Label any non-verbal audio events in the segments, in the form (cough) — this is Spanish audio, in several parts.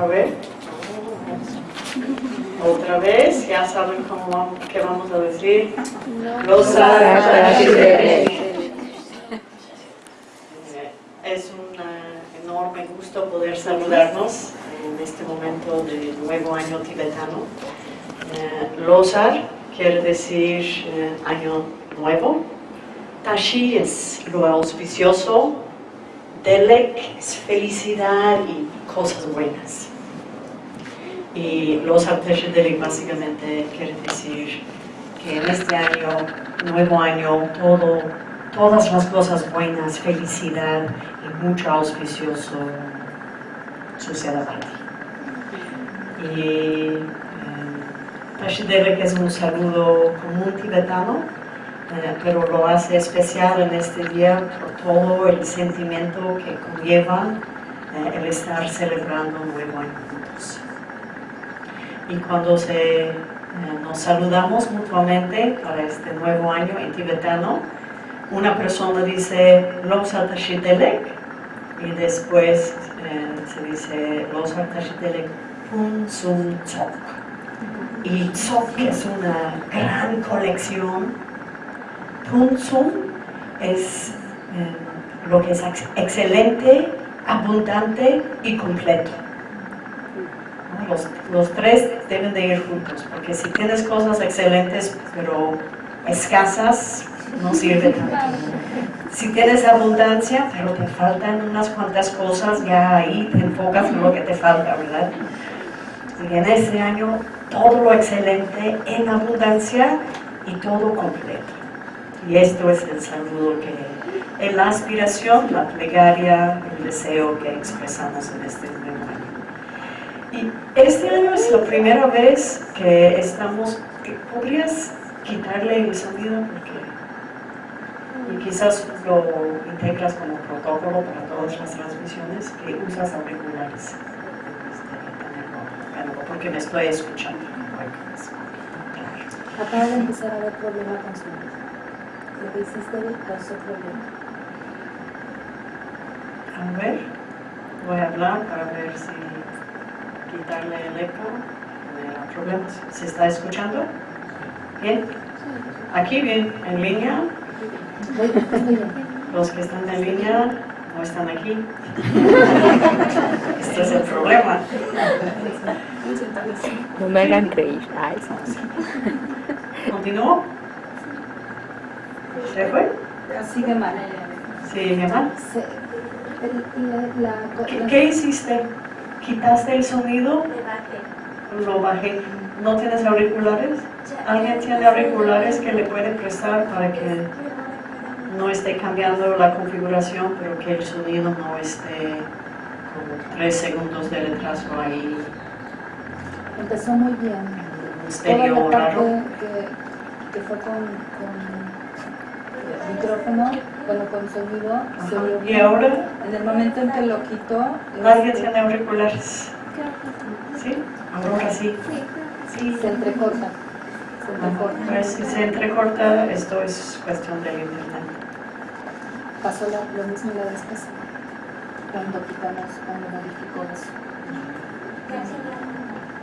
A ver. Otra vez, ya saben cómo, qué vamos a decir. Los Es un eh, enorme gusto poder saludarnos en este momento de nuevo año tibetano. Eh, Losar quiere decir eh, año nuevo. Tashi es lo auspicioso. Delek es felicidad y cosas buenas. Y Losar Tashi Delek básicamente quiere decir que en este año, nuevo año, todo todas las cosas buenas, felicidad y mucho auspicioso suceda para ti. Y eh, es un saludo común tibetano, eh, pero lo hace especial en este día por todo el sentimiento que conlleva eh, el estar celebrando un nuevo año. Y cuando eh, nos saludamos mutuamente para este nuevo año en tibetano, una persona dice los Tashitelek y después eh, se dice los Tashitelek Pun Sum Tsok. Y Tsok es una gran colección. Pun Sum es eh, lo que es excelente, abundante y completo. Los, los, tres deben de ir juntos, porque si tienes cosas excelentes pero escasas, no sirve tanto. Si tienes abundancia, pero te faltan unas cuantas cosas, ya ahí te enfocas en lo que te falta, ¿verdad? Y en este año, todo lo excelente en abundancia y todo completo. Y esto es el saludo que, es la aspiración, la plegaria, el deseo que expresamos en este año. Y este año es la primera vez que estamos, ¿podrías quitarle el sonido? Porque y quizás lo integras como protocolo para todas las transmisiones que usas auriculares porque me estoy escuchando acaba de empezar a haber problema con su lo que hiciste causó problema a ver voy a hablar para ver si quitarle el eco da problemas ¿se está escuchando? ¿bien? aquí bien, en línea los que están en línea no están aquí. (laughs) este es el problema. No me hagan creer. Ay, ¿Continúo? ¿Se fue? Sigue mal. ¿Sigue mal? ¿Qué, ¿Qué hiciste? ¿Quitaste el sonido? Lo bajé. ¿No tienes auriculares? ¿Alguien tiene auriculares que le puede prestar para que no esté cambiando la configuración, pero que el sonido no esté como tres segundos de retraso ahí. Empezó muy bien. Estéreo Toda la parte que, que, fue con, con micrófono, bueno, con sonido, se ¿Y ahora? En el momento en que lo quitó... ¿Alguien este, tiene auriculares? ¿Sí? Ahora sí. Sí. Se entrecorta. Se entrecorta. Pues si se entrecorta, esto es cuestión del internet pasó lo mismo la vez pasada, cuando quitamos, cuando modificó eso.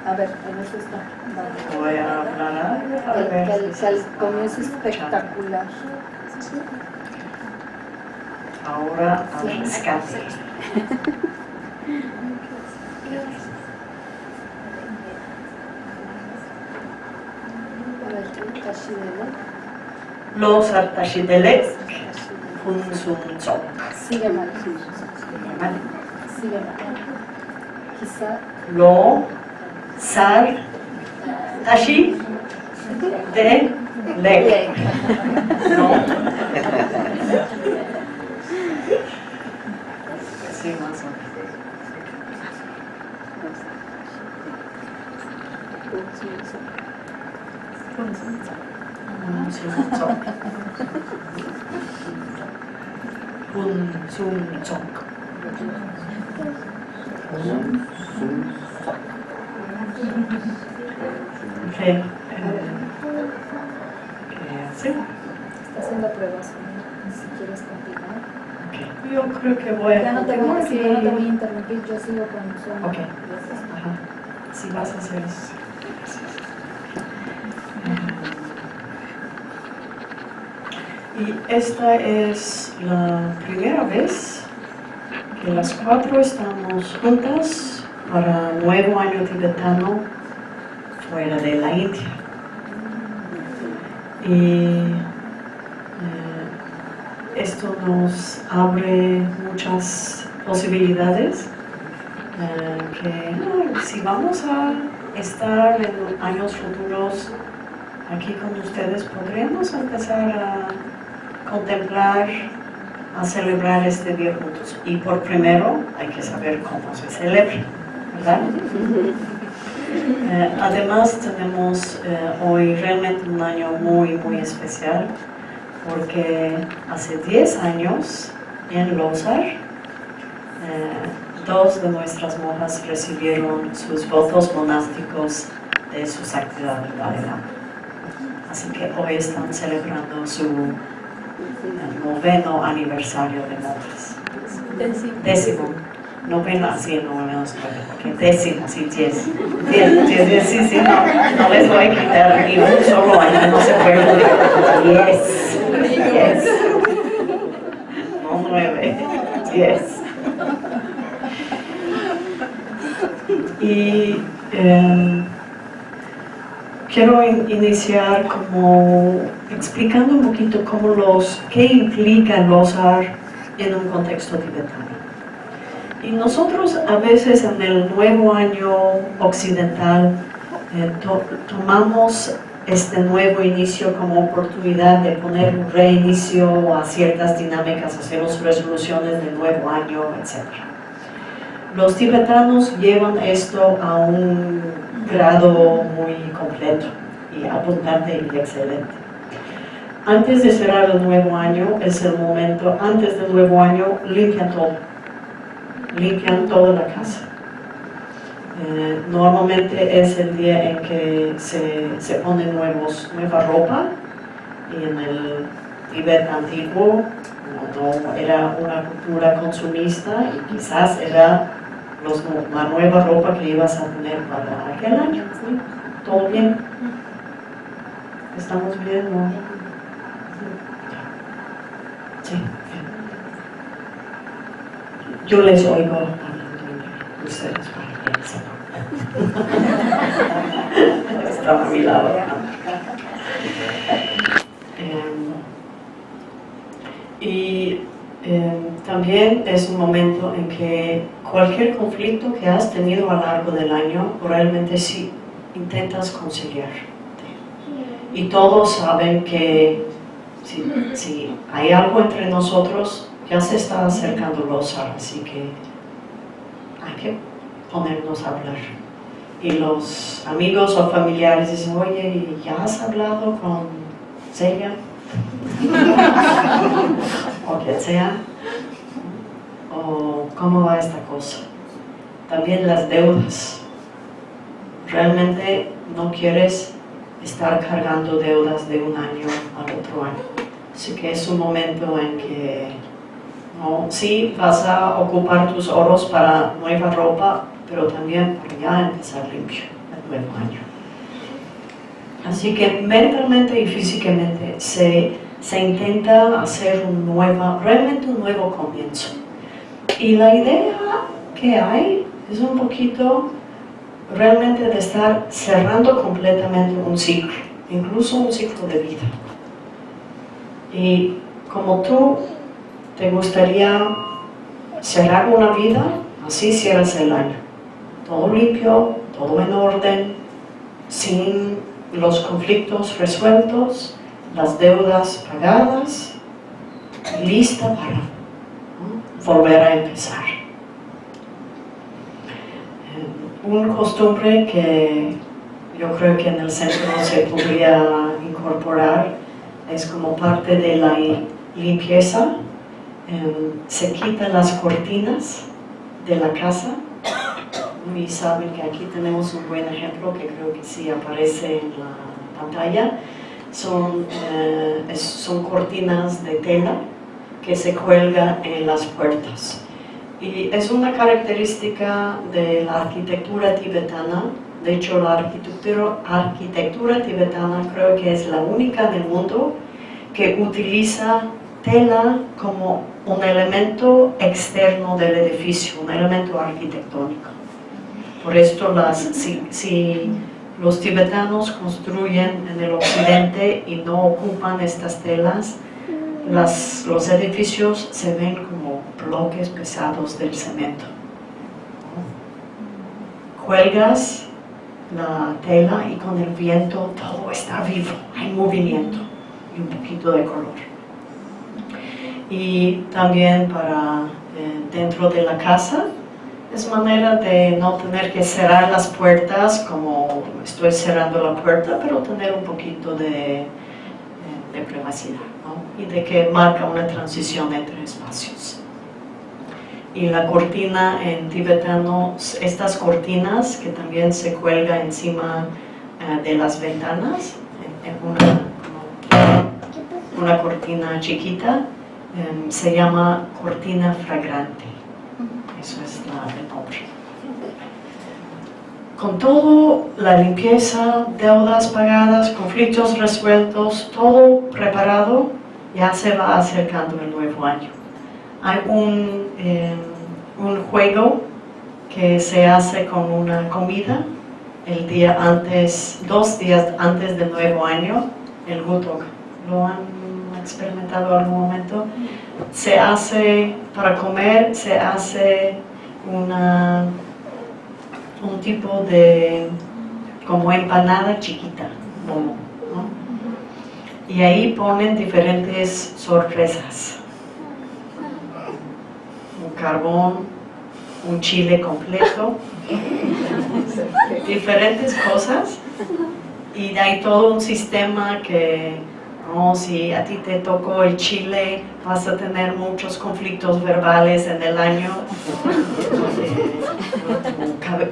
A ver, en eso está. Voy a hablar. A el, ver el, el, comienzo espectacular. Ahora al rescate. Los Artashidelek Punsunchok. Sigue mal. Sigue mal. Sigue mal. Quizá. Lo, sal, tashi, de, leg. No. Sí, más o menos. Punsunchok. Kun Sum Chok. ¿Qué, ¿Qué hace? Está haciendo pruebas. Si quieres continuar. Okay. Yo creo que voy a Ya no te voy, no te voy a interrumpir, yo sigo con sueño. Ok. Ajá. Si vas a hacer eso. Y esta es la primera vez que las cuatro estamos juntas para Nuevo Año Tibetano fuera de la India. Y esto nos abre muchas posibilidades eh, que si vamos a estar en años futuros aquí con ustedes, podremos empezar a contemplar, a celebrar este día juntos. Y por primero hay que saber cómo se celebra, ¿verdad? (laughs) Eh, además tenemos eh, hoy realmente un año muy, muy especial porque hace 10 años en Lozar eh, dos de nuestras monjas recibieron sus votos monásticos de sus actividades de Bhagavad. Así que hoy están celebrando su eh, noveno aniversario de monjas. Décimo. Noveno, sí, noveno, ok, décimo, sí, diez. Diez, diez, diez, sí, sí, no, no les voy a quitar ni un solo año, no se puede. Diez, diez. No nueve, diez. Y eh, quiero in- iniciar como explicando un poquito cómo los, qué implica Lozar en un contexto tibetano. Y nosotros a veces en el nuevo año occidental eh, to- tomamos este nuevo inicio como oportunidad de poner un reinicio a ciertas dinámicas, hacemos resoluciones del nuevo año, etc. Los tibetanos llevan esto a un grado muy completo y abundante y excelente. Antes de cerrar el nuevo año es el momento, antes del nuevo año limpian todo, limpian toda la casa. Eh, normalmente es el día en que se, se pone nuevos, nueva ropa y en el Tibet antiguo no, era una cultura consumista y quizás era los, la nueva ropa que ibas a tener para aquel año. ¿Todo bien? ¿Estamos bien? ¿no? Sí. Yo les oigo ustedes para que sepan. Estaba a mi lado. Em, y em, también es un momento en que cualquier conflicto que has tenido a lo largo del año, realmente sí intentas conciliar. Y todos saben que si, si hay algo entre nosotros, ya se está acercando Lozar, así que hay que ponernos a hablar. Y los amigos o familiares dicen, oye, ¿ya has hablado con Celia? (laughs) o quien sea. O cómo va esta cosa. También las deudas. Realmente no quieres estar cargando deudas de un año al otro año. Así que es un momento en que ¿no? sí vas a ocupar tus oros para nueva ropa, pero también para ya empezar limpio el nuevo año. Así que mentalmente y físicamente se, se intenta hacer un nuevo, realmente un nuevo comienzo. Y la idea que hay es un poquito realmente de estar cerrando completamente un ciclo, incluso un ciclo de vida. Y como tú te gustaría cerrar una vida, así cierras el año. Todo limpio, todo en orden, sin los conflictos resueltos, las deudas pagadas, lista para volver a empezar. Eh, una costumbre que yo creo que en el centro se podría incorporar es como parte de la limpieza. Eh, se quitan las cortinas de la casa y saben que aquí tenemos un buen ejemplo que creo que sí aparece en la pantalla. Son, eh, son cortinas de tela que se cuelga en las puertas. Y es una característica de la arquitectura tibetana. De hecho, la arquitectura tibetana creo que es la única del mundo que utiliza tela como un elemento externo del edificio, un elemento arquitectónico. Por esto, las, si, los tibetanos construyen en el occidente y no ocupan estas telas, las, los edificios se ven como bloques pesados del cemento. Cuelgas la tela y con el viento todo está vivo, hay movimiento y un poquito de color. Y también para eh, dentro de la casa, es manera de no tener que cerrar las puertas como estoy cerrando la puerta, pero tener un poquito de, de privacidad ¿no? y de que marca una transición entre espacios. Y la cortina en tibetano, estas cortinas que también se cuelga encima eh, de las ventanas, en una, una cortina chiquita, eh, se llama cortina fragrante. Eso es la, el. Con todo, la limpieza, deudas pagadas, conflictos resueltos, todo preparado, ya se va acercando el nuevo año. Hay un, eh, un juego que se hace con una comida el día antes, dos días antes del nuevo año, el Gutok. ¿Lo han experimentado en algún momento? Se hace, para comer, se hace una, un tipo de, como empanada chiquita. Y ahí ponen diferentes sorpresas. Un carbón, un chile completo, diferentes cosas. Y hay todo un sistema que no, si a ti te tocó el chile, vas a tener muchos conflictos verbales en el año. (laughs)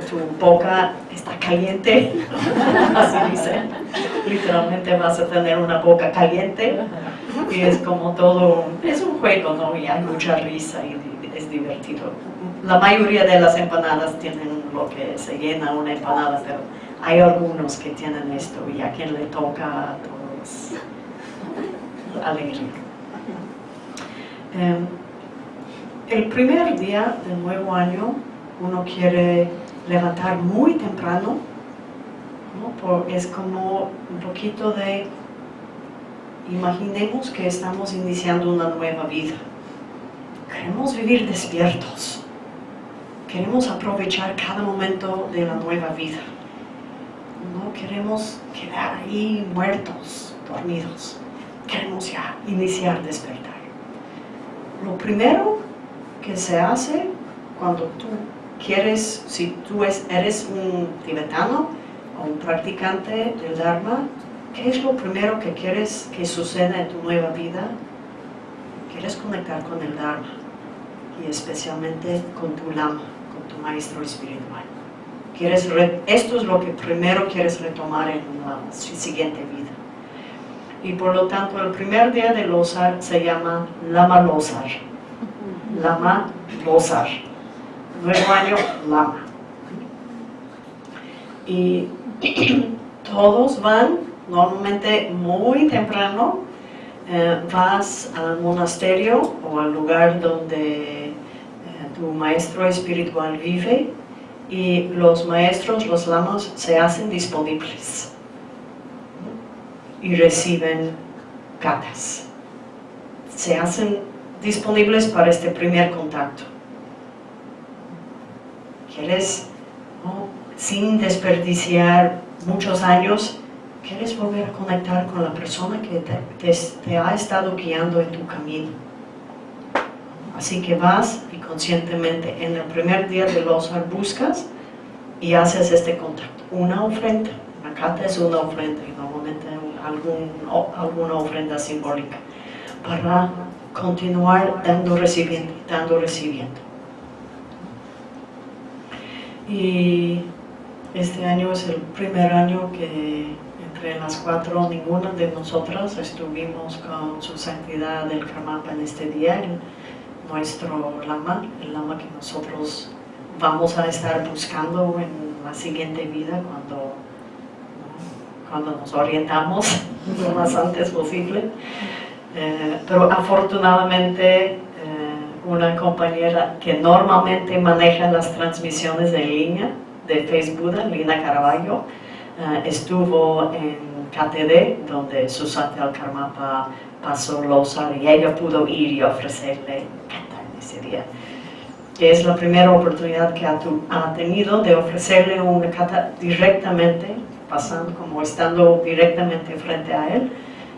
Tu, boca está caliente, (laughs) así dice. Literalmente vas a tener una boca caliente. Y es como todo, es un juego, ¿no? Y hay mucha risa y es divertido. La mayoría de las empanadas tienen lo que se llena una empanada, pero hay algunos que tienen esto y a quien le toca, todos alegría. Eh, el primer día del nuevo año uno quiere levantar muy temprano, ¿no? Es como un poquito de, imaginemos que estamos iniciando una nueva vida. Queremos vivir despiertos, queremos aprovechar cada momento de la nueva vida. No queremos quedar ahí muertos, dormidos queremos iniciar despertar. Lo primero que se hace cuando tú quieres, si tú eres un tibetano o un practicante del Dharma, ¿qué es lo primero que quieres que suceda en tu nueva vida? Quieres conectar con el Dharma y especialmente con tu Lama, con tu maestro espiritual. Quieres esto es lo que primero quieres retomar en la siguiente vida y por lo tanto el primer día de Losar se llama Lama Losar. Lama Losar. Nuevo año, Lama. Y (clears throat) todos van normalmente muy temprano, eh, vas al monasterio o al lugar donde eh, tu maestro espiritual vive y los maestros, los lamas, se hacen disponibles y reciben catas. Se hacen disponibles para este primer contacto. ¿Quieres, sin desperdiciar muchos años, quieres volver a conectar con la persona que te, ha estado guiando en tu camino? Así que vas y conscientemente en el primer día de los buscas y haces este contacto. Una ofrenda, una cata es una ofrenda algún, alguna ofrenda simbólica para continuar dando recibiendo, dando recibiendo. Y este año es el primer año que entre las cuatro, ninguna de nosotras estuvimos con su santidad del Karmapa en este día, nuestro lama, el lama que nosotros vamos a estar buscando en la siguiente vida cuando. Cuando nos orientamos lo más antes posible. Eh, pero afortunadamente eh, una compañera que normalmente maneja las transmisiones en línea de Facebook, Lina Caraballo, eh, estuvo en KTD, donde Susana Karmapa pasó Losar y ella pudo ir y ofrecerle en ese día. Que es la primera oportunidad que ha, tu- ha tenido de ofrecerle una kata directamente, pasando como estando directamente frente a él,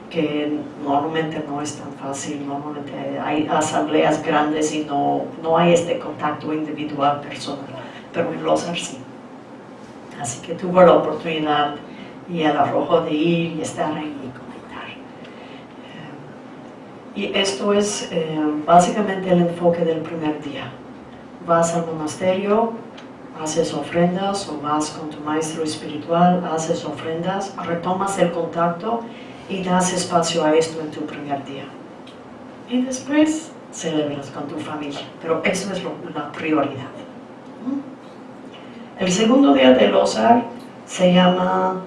que normalmente no es tan fácil, normalmente hay asambleas grandes y no, no hay este contacto individual personal, pero en Losar sí. Así que tuvo la oportunidad y el arrojo de ir y estar ahí y comentar. Eh, y esto es eh, básicamente el enfoque del primer día. Vas al monasterio, haces ofrendas o vas con tu maestro espiritual, haces ofrendas, retomas el contacto y das espacio a esto en tu primer día. Y después celebras con tu familia, pero eso es lo- la prioridad. El segundo día de Losar se llama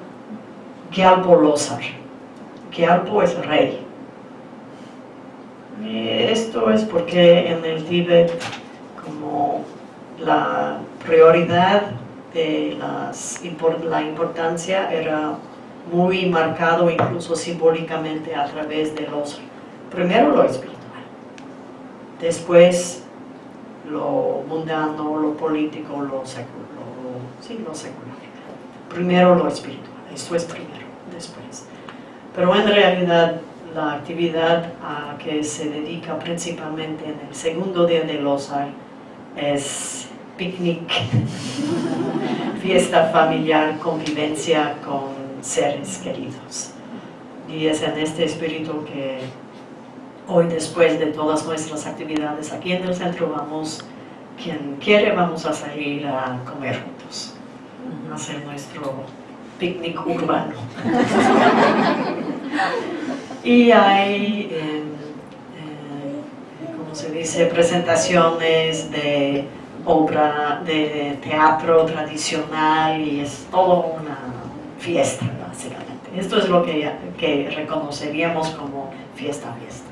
Gyalpo Losar. Gyalpo es rey. Y esto es porque en el Tíbet, como la prioridad de las, la importancia era muy marcado incluso simbólicamente a través de los, primero lo espiritual, después lo mundano, lo político, lo secular, sí, lo secular. Primero lo espiritual, esto es primero, después. Pero en realidad la actividad a que se dedica principalmente en el segundo día de Losar es picnic, fiesta familiar, convivencia con seres queridos. Y es en este espíritu que hoy después de todas nuestras actividades aquí en el centro vamos, quien quiere vamos a salir a comer juntos, a hacer nuestro picnic urbano. y hay, eh, eh, ¿cómo se dice?, presentaciones de obra de teatro tradicional y es todo una fiesta, básicamente. Esto es lo que, que reconoceríamos como fiesta, fiesta.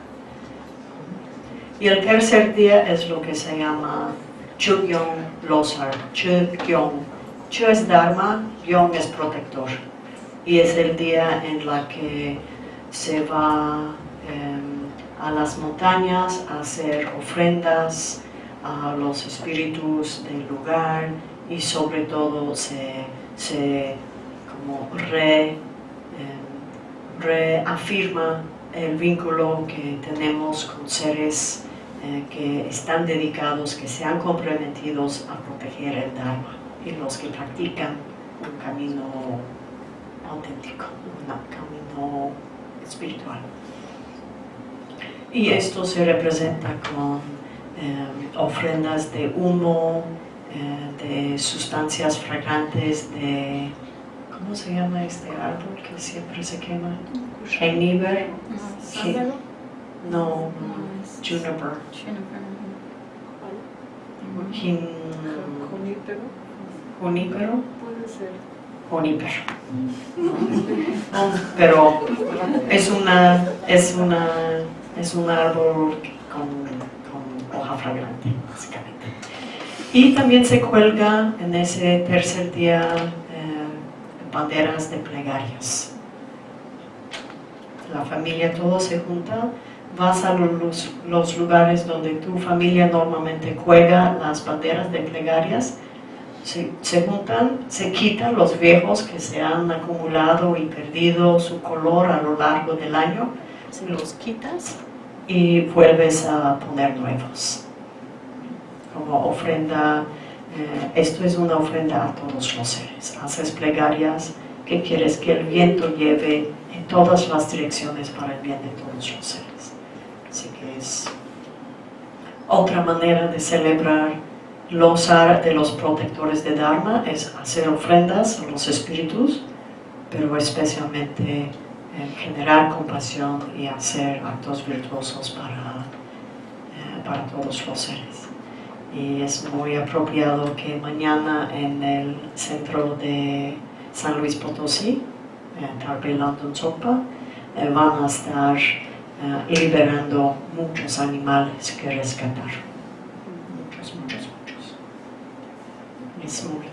Y el tercer día es lo que se llama Chugyon Losar, Chugyon. Chu es Dharma, Yon es protector. Y es el día en la que se va eh, a las montañas a hacer ofrendas a los espíritus del lugar y sobre todo se, se como re, eh, reafirma el vínculo que tenemos con seres eh, que están dedicados, que se han comprometido a proteger el Dharma y los que practican un camino auténtico, un camino espiritual. Y esto se representa con ofrendas de humo, eh, de sustancias fragrantes, de... ¿Cómo se llama este árbol que siempre se quema? Juniper. ¿Sándalo? No, juniper. Junípero, Junípero. puede ser. Junípero. No, (laughs) pero es una, es una, es un árbol con hoja fragante, básicamente. Y también se cuelga en ese tercer día eh, banderas de plegarias. La familia todo se junta, vas a los, los lugares donde tu familia normalmente cuelga las banderas de plegarias, se, se juntan, se quitan los viejos que se han acumulado y perdido su color a lo largo del año, se los quitas y vuelves a poner nuevos. Como ofrenda, eh, esto es una ofrenda a todos los seres. Haces plegarias que quieres que el viento lleve en todas las direcciones para el bien de todos los seres. Así que es otra manera de celebrar los de los protectores de Dharma, es hacer ofrendas a los espíritus pero especialmente en generar compasión y hacer actos virtuosos para, eh, para todos los seres. Y es muy apropiado que mañana en el centro de San Luis Potosí, en Tarpe London eh, van a estar eh, liberando muchos animales que rescatar. Muchos, muchos, muchos. Es muy.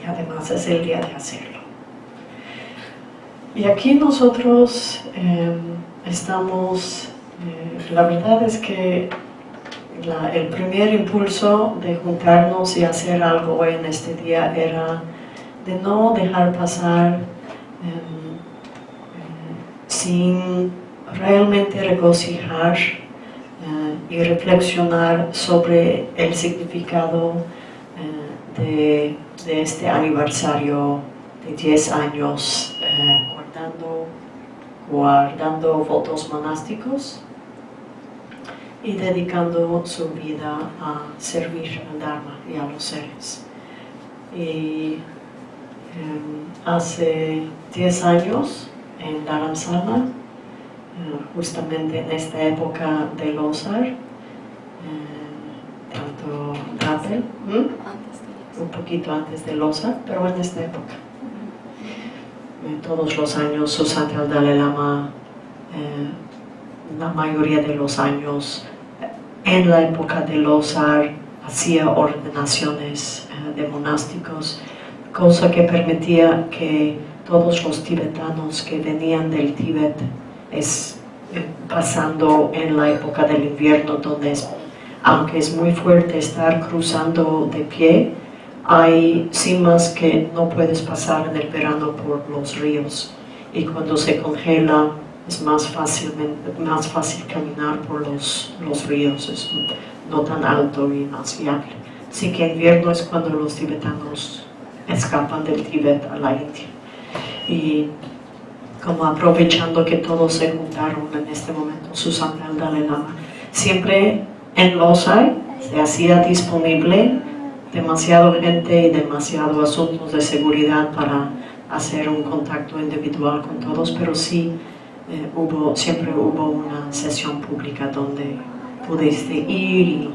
Y además es el día de hacerlo. Y aquí nosotros eh, estamos, eh, la verdad es que la- el primer impulso de juntarnos y hacer algo en este día era de no dejar pasar em, eh, sin realmente regocijar eh, y reflexionar sobre el significado de, de este aniversario de 10 años guardando, guardando votos monásticos y dedicando su vida a servir al Dharma y a los seres. Y em, hace 10 años en Dharamsala, eh, justamente en esta época de Losar, eh, tanto Rappel, un poquito antes de Losar, pero en esta época. Eh, Todos los años su santidad el Dalai Lama, eh, la mayoría de los años, en la época de Losar, hacía ordenaciones eh, de monásticos, cosa que permitía que todos los tibetanos que venían del Tíbet, es, eh, pasando en la época del invierno, donde aunque es muy fuerte estar cruzando de pie, hay cimas que no puedes pasar en el verano por los ríos y cuando se congela es más, fácilmente, más fácil caminar por los, los ríos, es no tan alto y más viable. Así que invierno es cuando los tibetanos escapan del Tíbet a la India. Y como aprovechando que todos se juntaron en este momento, Susana el Dalai Lama, siempre en Losai se hacía disponible demasiado gente y demasiado asuntos de seguridad para hacer un contacto individual con todos, pero sí eh, hubo, siempre hubo una sesión pública donde pudiste ir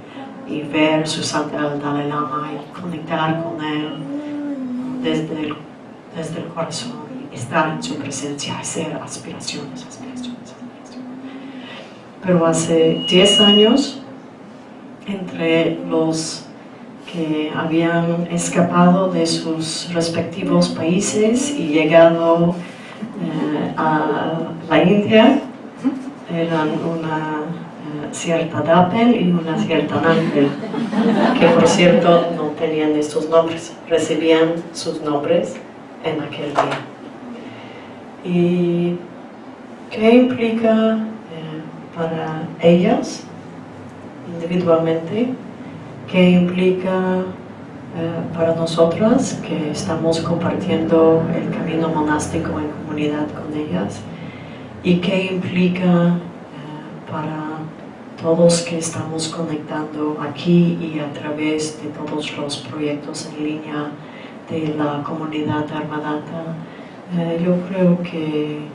y, ver su santidad el Dalai Lama y conectar con él desde el, desde el corazón y estar en su presencia, hacer aspiraciones, aspiraciones, aspiraciones. Pero hace 10 años, entre los que habían escapado de sus respectivos países y llegado eh, a la India, eran una eh, cierta Dapel y una cierta Nampel, que por cierto no tenían estos nombres, recibían sus nombres en aquel día. ¿Y qué implica eh, para ellas individualmente? ¿Qué implica eh, para nosotras que estamos compartiendo el camino monástico en comunidad con ellas? ¿Y qué implica eh, para todos que estamos conectando aquí y a través de todos los proyectos en línea de la comunidad Dharmadata? Eh, yo creo que eh, eh,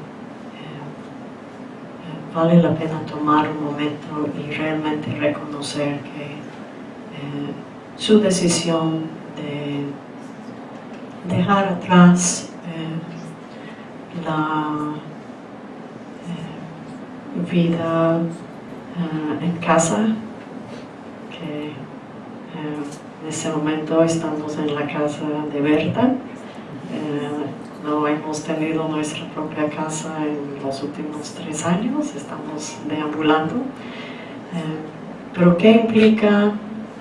vale la pena tomar un momento y realmente reconocer que su decisión de dejar atrás eh, la eh, vida eh, en casa, que eh, en ese momento estamos en la casa de Berta. Eh, no hemos tenido nuestra propia casa en los últimos tres años, estamos deambulando. Eh, pero ¿qué implica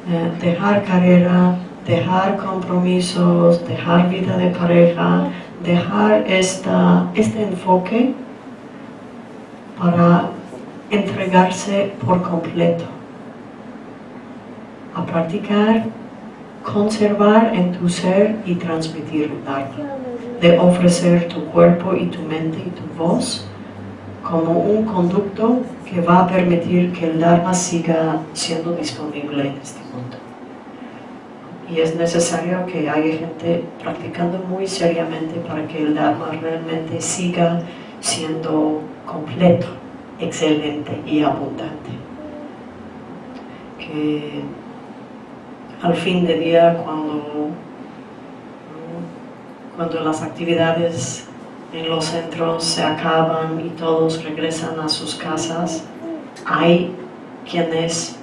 eh, dejar carrera, dejar compromisos, dejar vida de pareja, dejar esta, este enfoque para entregarse por completo. A practicar, conservar en tu ser y transmitir el de ofrecer tu cuerpo y tu mente y tu voz como un conducto que va a permitir que el Dharma siga siendo disponible en este mundo. y es necesario que haya gente practicando muy seriamente para que el Dharma realmente siga siendo completo, excelente y abundante. Que al fin de día cuando, cuando las actividades en los centros se acaban y todos regresan a sus casas, hay quienes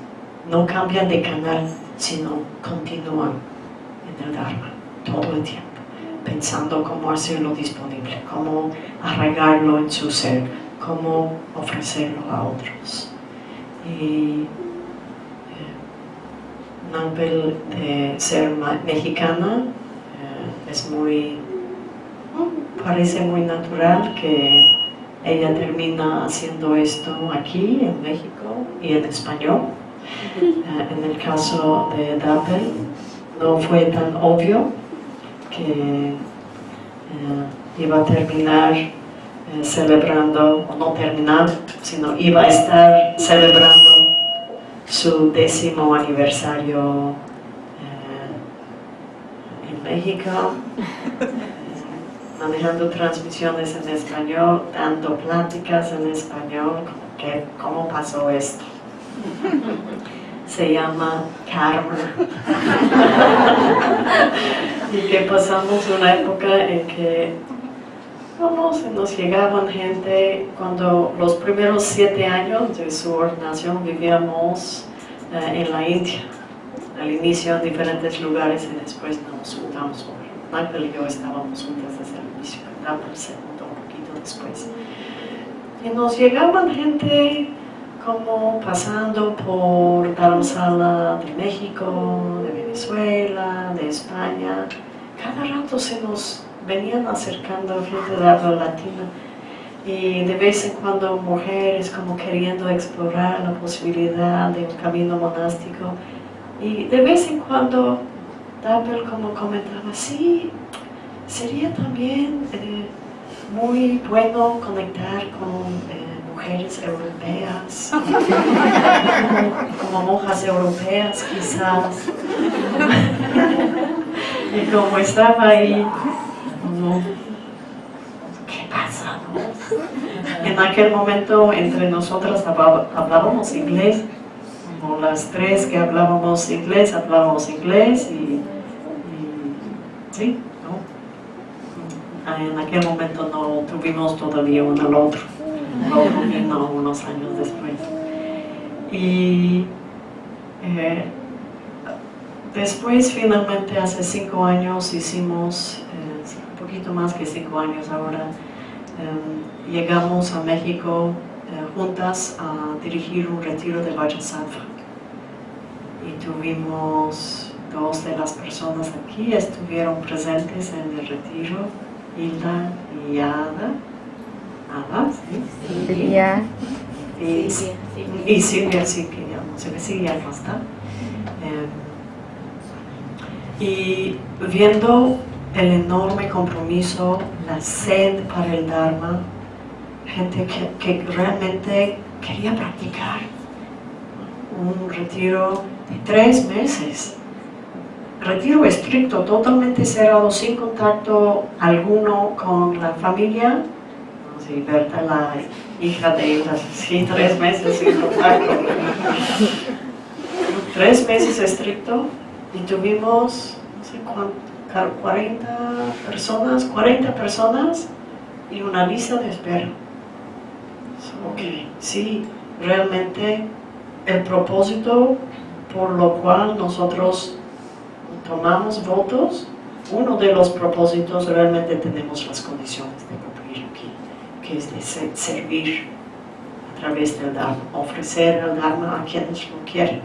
no cambian de canal, sino continúan en el Dharma todo el tiempo, pensando cómo hacerlo disponible, cómo arraigarlo en su ser, cómo ofrecerlo a otros. Y eh, Nampel de ser mexicana eh, es muy, parece muy natural que ella termina haciendo esto aquí en México y en español. Eh, en el caso de Dappel no fue tan obvio que eh, iba a terminar eh, celebrando, o no terminar, sino iba a estar celebrando su décimo aniversario en México (laughs) manejando transmisiones en español, dando pláticas en español, que, ¿cómo pasó esto? Se llama karma. y que pasamos una época en que vamos, nos llegaban gente, cuando los primeros siete años de su ordenación vivíamos eh, en la India, al inicio en diferentes lugares y después nos juntamos. Michael y yo estábamos juntas desde el inicio, el segundo, un poquito después. Y nos llegaban gente como pasando por Dharamsala de México, de Venezuela, de España. Cada rato se nos venían acercando gente de habla latina y de vez en cuando mujeres como queriendo explorar la posibilidad de un camino monástico y de vez en cuando Dabel como comentaba, sí, sería también eh, muy bueno conectar con eh, mujeres europeas, (laughs) como, monjas europeas quizás. y como estaba ahí, ¿qué pasa? En aquel momento entre nosotras hablábamos inglés, como las tres que hablábamos inglés, hablábamos inglés y Sí, ¿no? En aquel momento no tuvimos todavía uno al otro. El vino unos años después. Y eh, después, finalmente, hace cinco años, hicimos, eh, un poquito más que cinco años ahora, em, llegamos a México eh, juntas a dirigir un retiro de Vajrasattva. Y tuvimos dos de las personas aquí estuvieron presentes en el retiro, Hilda y Ada. Ada, ¿sí? Silvia. Y, y Silvia, sí, que ya no sé que Silvia no está. Eh, y viendo el enorme compromiso, la sed para el Dharma, gente que, que realmente quería practicar un retiro de tres meses retiro estricto, totalmente cerrado, sin contacto alguno con la familia. Sí, Berta, la hija de ella, sí, tres meses sin contacto. tres meses estricto y tuvimos, no sé cuánto, 40 personas, 40 personas y una lista de espera. Ok, sí, realmente el propósito por lo cual nosotros tomamos votos, uno de los propósitos realmente tenemos las condiciones de cumplir aquí, que es de servir a través del Dharma, ofrecer el Dharma a quienes lo quieren.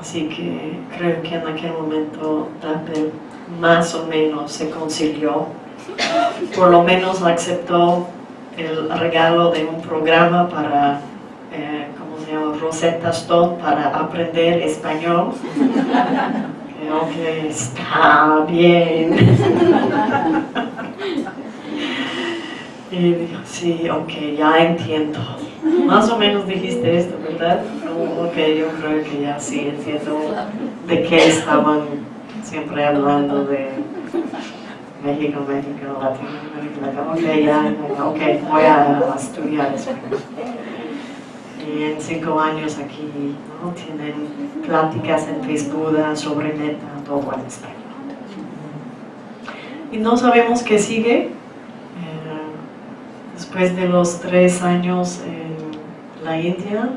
Así que creo que en aquel momento Dhamma más o menos se concilió, por lo menos aceptó el regalo de un programa para eh, Rosetta Stone para aprender español. Creo que está bien. y digo, sí, ok, ya entiendo. Más o menos dijiste esto, ¿verdad? Oh, ok, yo creo que ya sí entiendo de qué estaban siempre hablando de México, México, Latinoamérica. Ok, ya, ok, voy a estudiar español. En cinco años aquí ¿no? tienen pláticas en Facebook sobre meta, todo en español. Y no sabemos qué sigue. Eh, después de los tres años en la India, eh,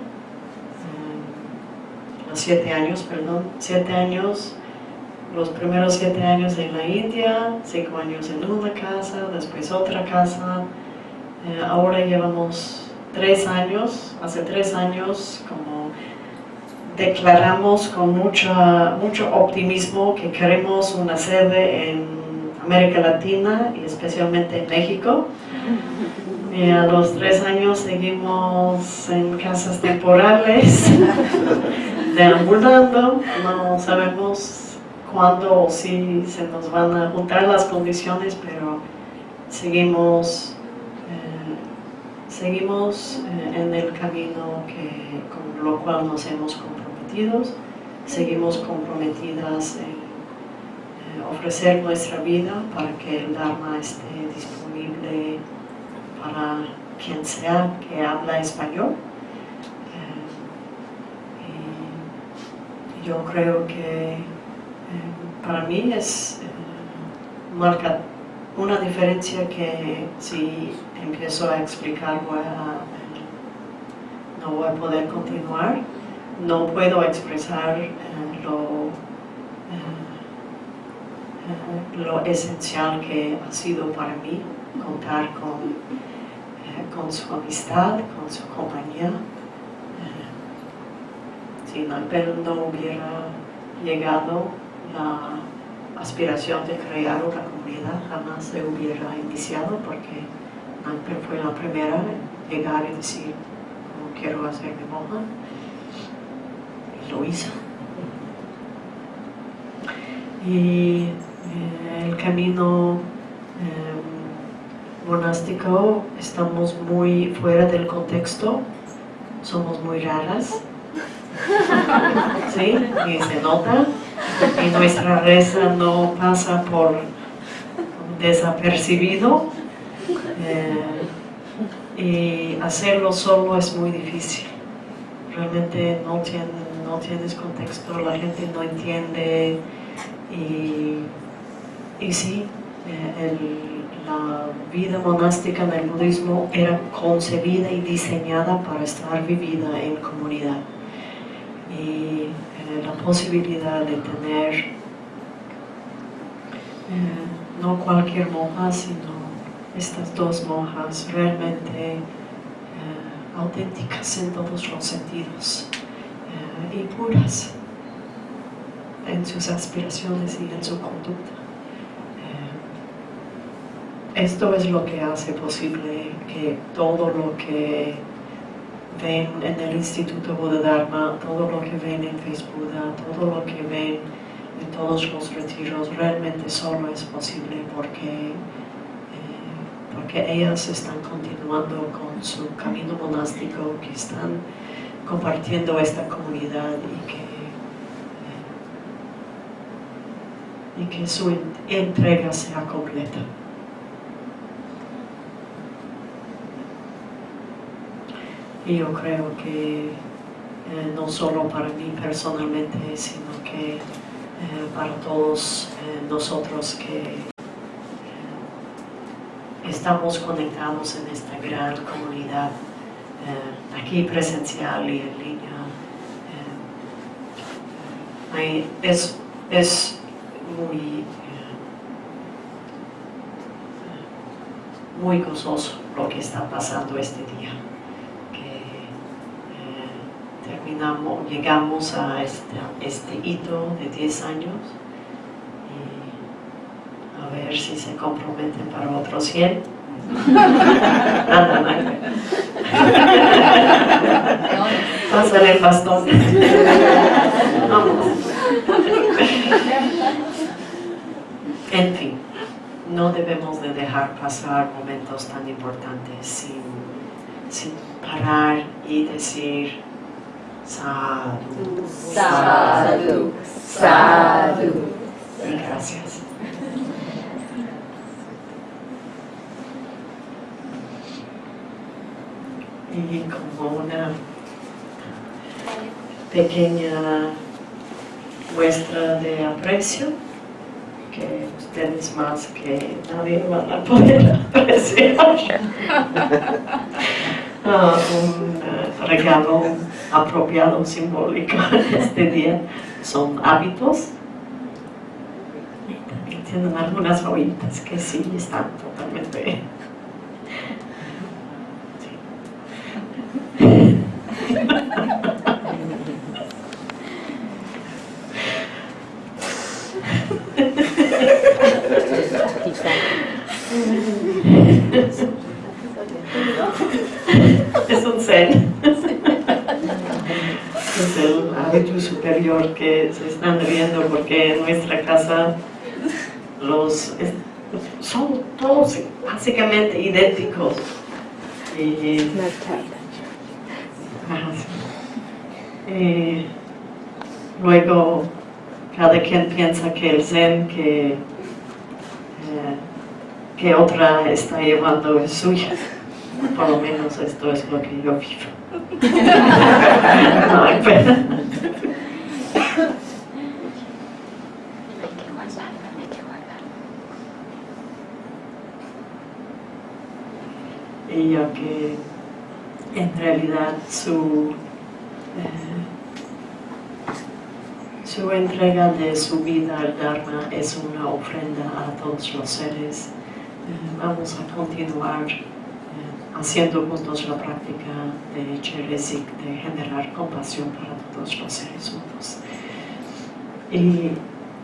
los siete años, perdón, siete años, los primeros siete años en la India, cinco años en una casa, después otra casa, eh, ahora llevamos tres años, hace tres años, como declaramos con mucha, mucho optimismo que queremos una sede en América Latina y especialmente en México. Y (laughs) a los tres años seguimos en casas temporales, (laughs) deambulando, no sabemos cuándo o si se nos van a juntar las condiciones, pero seguimos seguimos eh, en el camino que, con lo cual nos hemos comprometido, seguimos comprometidas en ofrecer nuestra vida para que el Dharma esté disponible para quien sea que habla español. Eh, y yo creo que eh, para mí es marca una diferencia que si empiezo a explicar no voy a poder continuar, no puedo expresar eh, lo, eh, lo esencial que ha sido para mí contar con, eh, con su amistad, con su compañía. si no hubiera llegado la aspiración de crear una jamás se hubiera iniciado porque Ancla fue la primera en llegar y decir quiero hacerme monja y lo hizo. Y eh, el camino eh, monástico estamos muy fuera del contexto somos muy raras. (laughs) ¿sí? y se nota. Y nuestra reza no pasa por desapercibido eh, y hacerlo solo es muy difícil. Realmente no, no tienes contexto, la gente no entiende y, y sí, eh, la vida monástica en el budismo era concebida y diseñada para estar vivida en comunidad. Y la posibilidad de tener eh, no cualquier monja, sino estas dos monjas realmente eh, auténticas en todos los sentidos eh, y puras en sus aspiraciones y en su conducta. esto es lo que hace posible que todo lo que ven en el Instituto Buda Dharma, todo lo que ven en Facebook, todo lo que ven en todos los retiros, realmente solo es posible porque, eh, porque ellas están continuando con su camino monástico, que están compartiendo esta comunidad y que, eh, y que su entrega sea completa. Y yo creo que eh, no solo para mí personalmente, sino que para todos eh, nosotros que estamos conectados en esta gran comunidad, aquí presencial y en línea. es, es muy, muy gozoso lo que está pasando este día llegamos a este, este hito de 10 años y a ver si se comprometen para otros 100. Pásale (laughs) (laughs) el bastón. Vamos. En fin, no debemos de dejar pasar momentos tan importantes sin sin parar y decir Sadhu, sadhu. Y gracias. Y como una pequeña muestra de aprecio, que ustedes más que nadie van a poder (laughs) apreciar. (laughs) Ah, un eh, regalo apropiado, simbólico (laughs) este día son hábitos. Tienen algunas joyitas que sí están totalmente. (laughs) Es un zen. Es hábito superior que se están riendo porque en nuestra casa los son todos básicamente idénticos. Y. Y luego cada quien piensa que el zen que, eh, que otra está llevando es suya. Por lo menos esto es lo que yo vivo. (laughs) No hay pena. Ya que en realidad su, eh, su entrega de su vida al Dharma es una ofrenda a todos los seres. Eh, vamos a continuar eh, haciendo juntos la práctica de Cheresik, de generar compasión para todos los seres juntos. Y